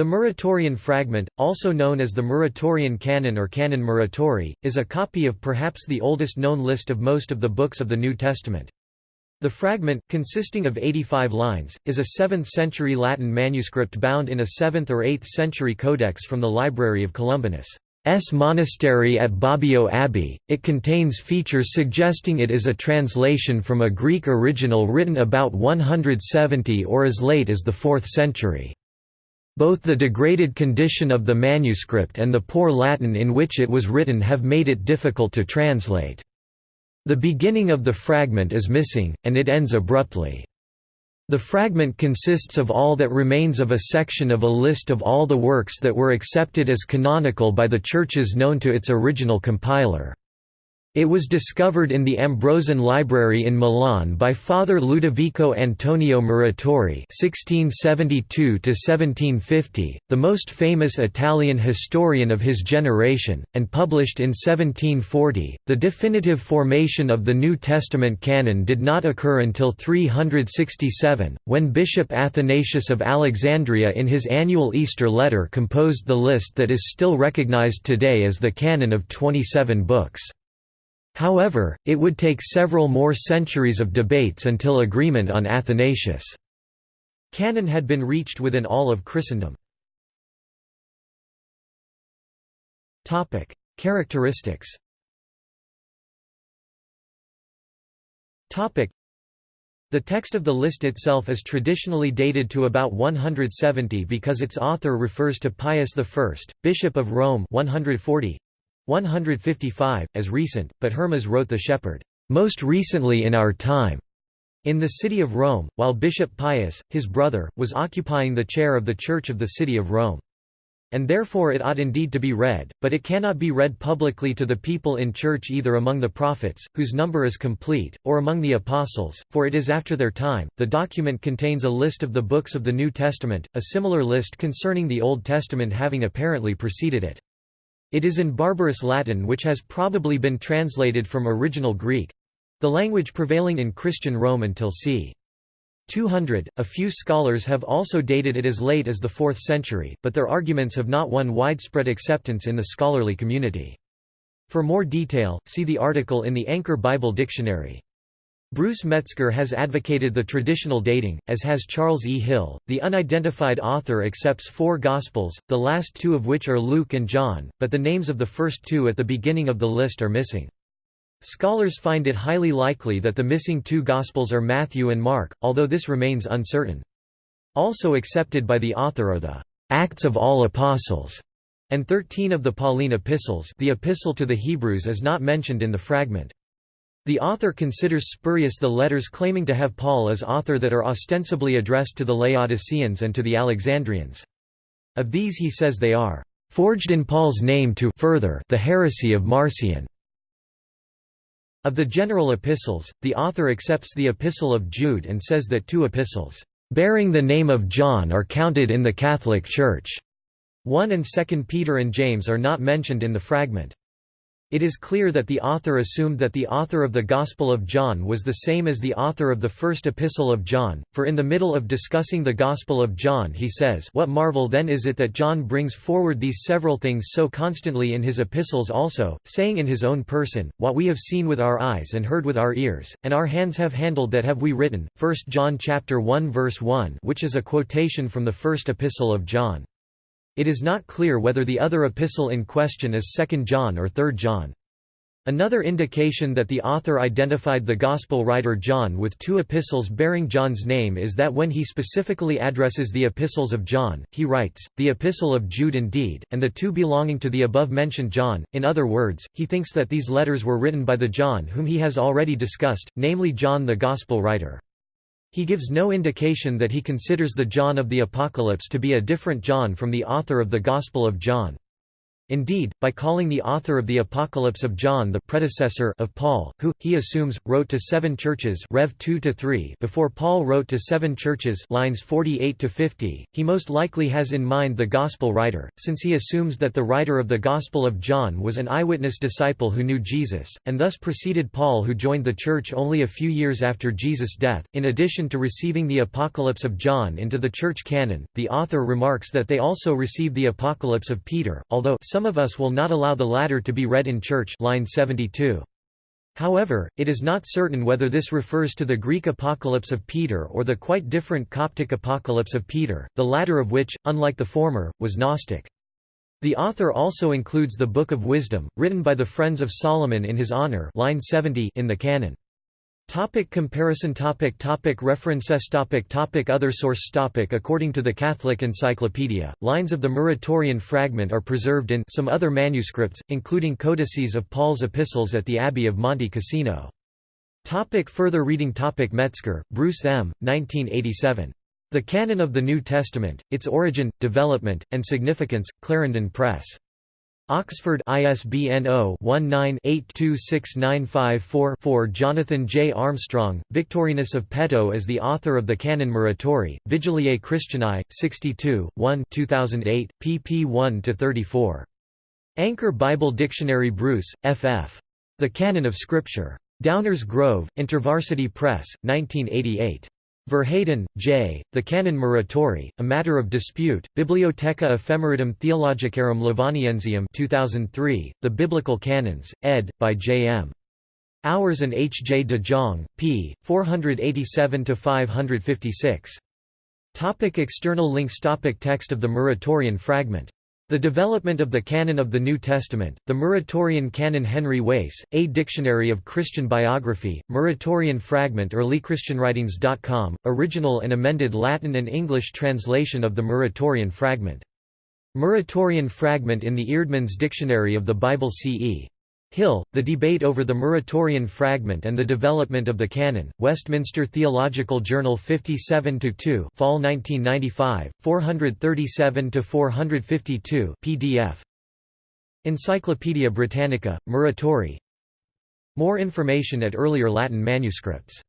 The Muratorian fragment, also known as the Muratorian Canon or Canon Muratori, is a copy of perhaps the oldest known list of most of the books of the New Testament. The fragment, consisting of 85 lines, is a 7th-century Latin manuscript bound in a 7th or 8th century codex from the library of Columbanus. Monastery at Bobbio Abbey, it contains features suggesting it is a translation from a Greek original written about 170 or as late as the 4th century. Both the degraded condition of the manuscript and the poor Latin in which it was written have made it difficult to translate. The beginning of the fragment is missing, and it ends abruptly. The fragment consists of all that remains of a section of a list of all the works that were accepted as canonical by the churches known to its original compiler. It was discovered in the Ambrosian Library in Milan by Father Ludovico Antonio Muratori (1672–1750), the most famous Italian historian of his generation, and published in 1740. The definitive formation of the New Testament canon did not occur until 367, when Bishop Athanasius of Alexandria, in his annual Easter letter, composed the list that is still recognized today as the canon of 27 books. However, it would take several more centuries of debates until agreement on Athanasius' canon had been reached within all of Christendom. Characteristics the text of the list itself is traditionally dated to about 170 because its author refers to Pius I, Bishop of Rome 140, 155, as recent, but Hermas wrote The Shepherd, most recently in our time, in the city of Rome, while Bishop Pius, his brother, was occupying the chair of the Church of the City of Rome. And therefore it ought indeed to be read, but it cannot be read publicly to the people in church either among the prophets, whose number is complete, or among the apostles, for it is after their time. The document contains a list of the books of the New Testament, a similar list concerning the Old Testament having apparently preceded it. It is in barbarous Latin which has probably been translated from original Greek—the language prevailing in Christian Rome until c. 200. A few scholars have also dated it as late as the 4th century, but their arguments have not won widespread acceptance in the scholarly community. For more detail, see the article in the Anchor Bible Dictionary. Bruce Metzger has advocated the traditional dating, as has Charles E. Hill. The unidentified author accepts four Gospels, the last two of which are Luke and John, but the names of the first two at the beginning of the list are missing. Scholars find it highly likely that the missing two Gospels are Matthew and Mark, although this remains uncertain. Also accepted by the author are the Acts of all Apostles and thirteen of the Pauline epistles the Epistle to the Hebrews is not mentioned in the fragment. The author considers spurious the letters claiming to have Paul as author that are ostensibly addressed to the Laodiceans and to the Alexandrians. Of these he says they are forged in Paul's name to further the heresy of Marcion. Of the general epistles, the author accepts the Epistle of Jude and says that two epistles, bearing the name of John are counted in the Catholic Church. 1 and 2 Peter and James are not mentioned in the fragment. It is clear that the author assumed that the author of the Gospel of John was the same as the author of the first epistle of John, for in the middle of discussing the Gospel of John he says what marvel then is it that John brings forward these several things so constantly in his epistles also, saying in his own person, What we have seen with our eyes and heard with our ears, and our hands have handled that have we written, 1 John chapter 1 verse 1 which is a quotation from the first epistle of John. It is not clear whether the other epistle in question is 2 John or 3 John. Another indication that the author identified the Gospel writer John with two epistles bearing John's name is that when he specifically addresses the epistles of John, he writes, the epistle of Jude indeed, and the two belonging to the above-mentioned John. In other words, he thinks that these letters were written by the John whom he has already discussed, namely John the Gospel writer. He gives no indication that he considers the John of the Apocalypse to be a different John from the author of the Gospel of John. Indeed, by calling the author of the Apocalypse of John the predecessor of Paul, who, he assumes, wrote to seven churches Rev 2 before Paul wrote to seven churches lines 48–50, he most likely has in mind the Gospel writer, since he assumes that the writer of the Gospel of John was an eyewitness disciple who knew Jesus, and thus preceded Paul who joined the church only a few years after Jesus' death. In addition to receiving the Apocalypse of John into the church canon, the author remarks that they also received the Apocalypse of Peter, although some some of us will not allow the latter to be read in church line 72. However, it is not certain whether this refers to the Greek Apocalypse of Peter or the quite different Coptic Apocalypse of Peter, the latter of which, unlike the former, was Gnostic. The author also includes the Book of Wisdom, written by the Friends of Solomon in his honor line 70 in the canon. Topic comparison topic topic References topic topic Other source topic According to the Catholic Encyclopedia, lines of the Muratorian fragment are preserved in some other manuscripts, including codices of Paul's epistles at the Abbey of Monte Cassino. Topic further reading topic Metzger, Bruce M., 1987. The Canon of the New Testament, Its Origin, Development, and Significance, Clarendon Press. Oxford ISBN 0-19-826954-4 Jonathan J. Armstrong, Victorinus of Pettau is the author of the Canon Muratori, Vigiliae Christianae, 62, 1 2008, pp 1–34. Anchor Bible Dictionary Bruce, F.F. The Canon of Scripture. Downers Grove, InterVarsity Press, 1988. Verheyden, J., The Canon Muratori, A Matter of Dispute, Bibliotheca Ephemeridum Theologicarum Lovaniensium 2003, The Biblical Canons, ed., by J. M. Auwers and H. J. de Jong, p. 487–556. Topic external links Topic Text of the Muratorian fragment the development of the canon of the New Testament, the Muratorian Canon Henry Wace, A Dictionary of Christian Biography, Muratorian Fragment EarlyChristianWritings.com, original and amended Latin and English translation of the Muratorian Fragment. Muratorian Fragment in the Eerdmans Dictionary of the Bible CE. Hill, The Debate over the Muratorian Fragment and the Development of the Canon, Westminster Theological Journal 57-2 Fall 1995, 437–452 PDF. Encyclopædia Britannica, Muratori More information at earlier Latin manuscripts